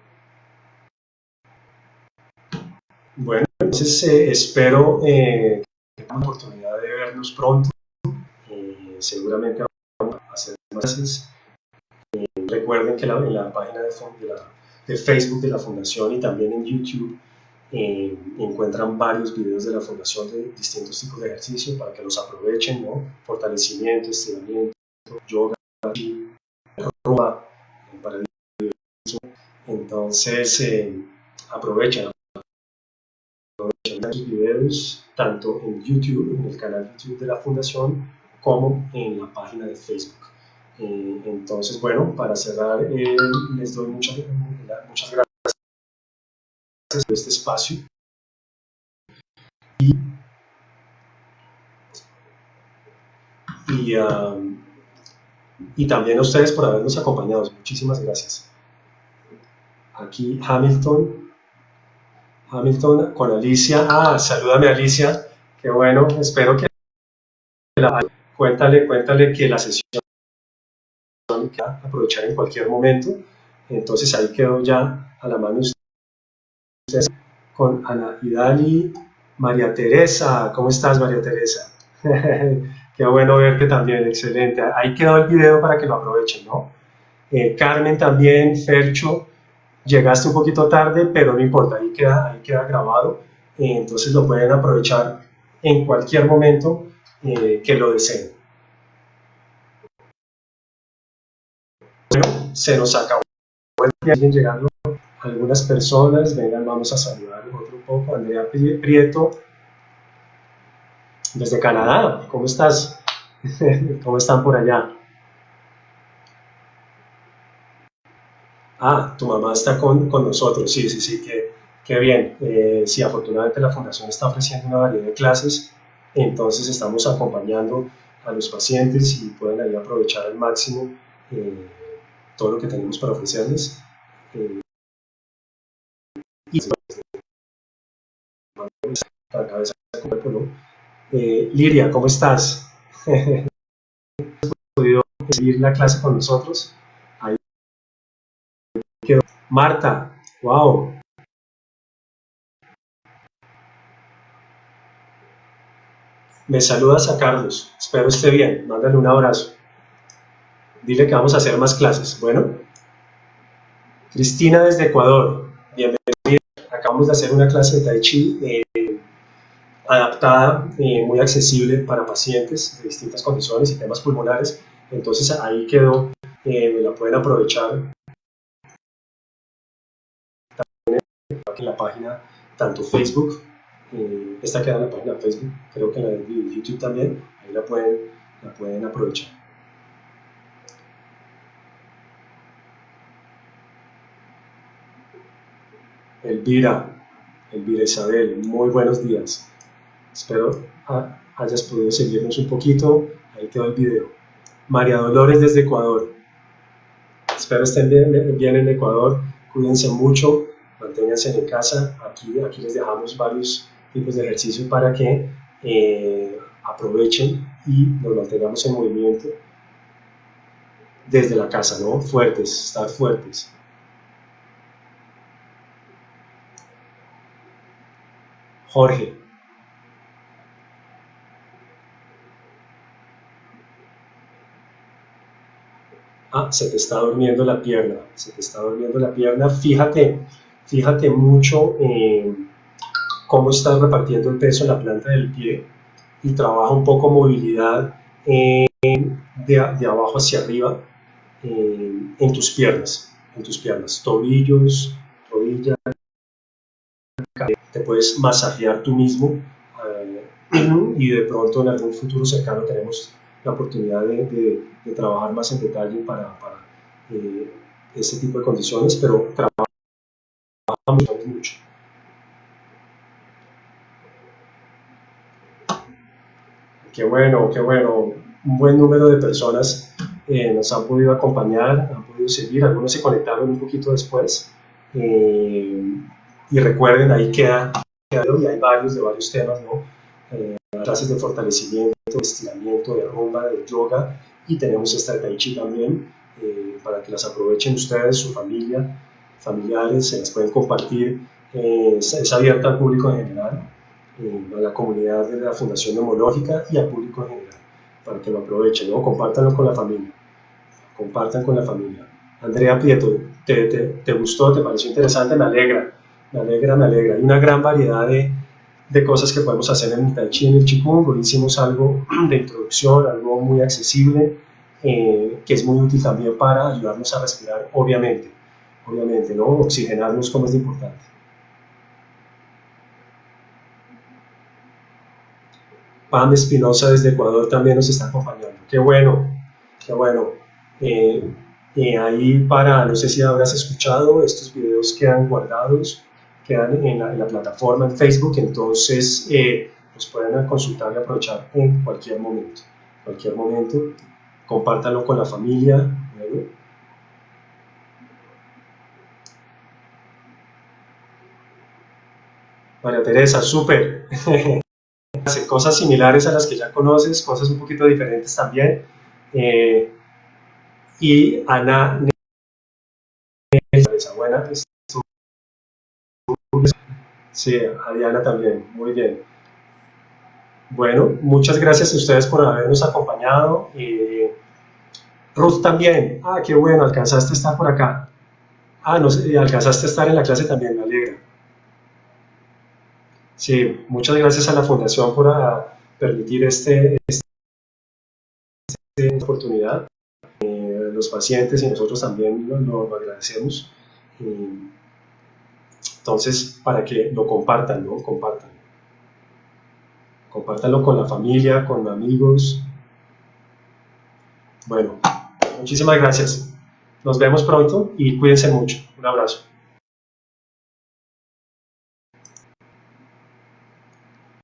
Bueno, entonces eh, espero eh, que tengan la oportunidad de vernos pronto. Eh, seguramente vamos a hacer más clases. recuerden que en la página de, de, Facebook de la Fundación y también en YouTube encuentran varios videos de la Fundación de distintos tipos de ejercicio para que los aprovechen, ¿no? Fortalecimiento, estiramiento, yoga, ropa, para el Entonces, aprovechen sus videos tanto en YouTube, en el canal YouTube de la Fundación, como en la página de Facebook. Eh, entonces, bueno, para cerrar, eh, les doy muchas, muchas gracias por este espacio. Y, y, um, y también a ustedes por habernos acompañado. Muchísimas gracias. Aquí Hamilton Hamilton con Alicia. Ah, salúdame Alicia. Qué bueno, espero que la... Cuéntale, cuéntale que la sesión que aprovechar en cualquier momento. Entonces ahí quedó ya a la mano ustedes con Ana Idali, María Teresa. ¿Cómo estás, María Teresa? [LAUGHS] Qué bueno verte también, excelente. Ahí quedó el video para que lo aprovechen, ¿no? Eh, Carmen también, Fercho, llegaste un poquito tarde, pero no importa, ahí queda, ahí queda grabado, entonces lo pueden aprovechar en cualquier momento eh, que lo deseen. Bueno, se nos acabó el llegando algunas personas, vengan, vamos a saludar otro poco, Andrea Prieto, desde Canadá, ¿cómo estás? [LAUGHS] ¿Cómo están por allá? Ah, tu mamá está con, nosotros, sí, sí, sí, qué, bien. Eh, sí, afortunadamente la fundación está ofreciendo una variedad de clases, entonces estamos acompañando a los pacientes y pueden ahí aprovechar al máximo eh, todo lo que tenemos para ofrecerles. Eh, y cabeza eh, Liria, ¿cómo estás? [LAUGHS] ¿Has podido seguir la clase con nosotros? Marta, wow. Me saludas a Carlos, espero esté bien, mándale un abrazo. Dile que vamos a hacer más clases. Bueno, Cristina desde Ecuador, bienvenida. Acabamos de hacer una clase de Tai Chi eh, adaptada, eh, muy accesible para pacientes de distintas condiciones y temas pulmonares. Entonces ahí quedó, eh, me la pueden aprovechar en la página, tanto Facebook, esta queda en la página Facebook, creo que en la de YouTube también, ahí la pueden, la pueden aprovechar. Elvira, Elvira Isabel, muy buenos días. Espero hayas podido seguirnos un poquito. Ahí quedó el video. María Dolores desde Ecuador. Espero estén bien, bien en Ecuador. Cuídense mucho, manténganse en casa. Aquí, aquí les dejamos varios tipos de ejercicio para que eh, aprovechen y nos mantengamos en movimiento desde la casa, ¿no? Fuertes, estar fuertes. Jorge. Ah, se te está durmiendo la pierna, se te está durmiendo la pierna. Fíjate, fíjate mucho en cómo estás repartiendo el peso en la planta del pie y trabaja un poco movilidad de, abajo hacia arriba en tus piernas, en tus piernas, tobillos, rodillas, te puedes masajear tú mismo eh, [CLEARS THROAT] y de pronto en algún futuro cercano tenemos la oportunidad de, trabajar más en detalle para, para eh, este tipo de condiciones, pero trabajamos mucho. Qué bueno, qué bueno. Un buen número de personas eh, nos han podido acompañar, han podido seguir, algunos se conectaron un poquito después. Eh, y recuerden, ahí queda, y hay varios de varios temas, ¿no? Eh, clases de fortalecimiento, de estiramiento, de rumba, de yoga, y tenemos esta Tai Chi también, eh, para que las aprovechen ustedes, su familia, familiares, se las pueden compartir, eh, es, abierta al público en general, a la comunidad de la Fundación Neumológica y al público en general, para que lo aprovechen, ¿no? Compártanlo con la familia, compartan con la familia. Andrea Prieto, ¿te, te, te gustó? ¿Te pareció interesante? Me alegra me alegra, me alegra. Hay una gran variedad de, de cosas que podemos hacer en el Tai Chi en el Qigong. Hicimos algo [CLEARS THROAT] de introducción, algo muy accesible, eh, que es muy útil también para ayudarnos a respirar, obviamente. Obviamente, ¿no? Oxigenarnos como es importante. Pam Espinosa desde Ecuador también nos está acompañando. Qué bueno, qué bueno. Eh, eh, ahí para, no sé si habrás escuchado, estos videos quedan guardados quedan en la, plataforma en Facebook, entonces eh, los pueden consultar y aprovechar en cualquier momento. Cualquier momento, compártanlo con la familia. María Teresa, súper. Hace [LAUGHS] cosas similares a las que ya conoces, cosas un poquito diferentes también. Eh, y Ana buena, Sí, a Diana también, muy bien. Bueno, muchas gracias a ustedes por habernos acompañado. Ruth también, ah, qué bueno, alcanzaste a estar por acá. Ah, no alcanzaste a estar en la clase también, me alegra. Sí, muchas gracias a la Fundación por ah, permitir este, este, esta oportunidad. Eh, los pacientes y nosotros también lo, lo agradecemos. Entonces, para que lo compartan, ¿no? Compartan. Compártanlo con la familia, con amigos. Bueno, muchísimas gracias. Nos vemos pronto y cuídense mucho. Un abrazo.